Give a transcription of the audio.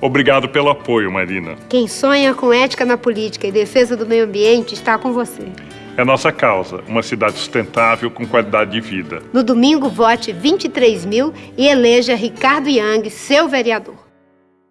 Obrigado pelo apoio, Marina. Quem sonha com ética na política e defesa do meio ambiente está com você. É nossa causa, uma cidade sustentável com qualidade de vida. No domingo, vote 23 mil e eleja Ricardo Yang, seu vereador.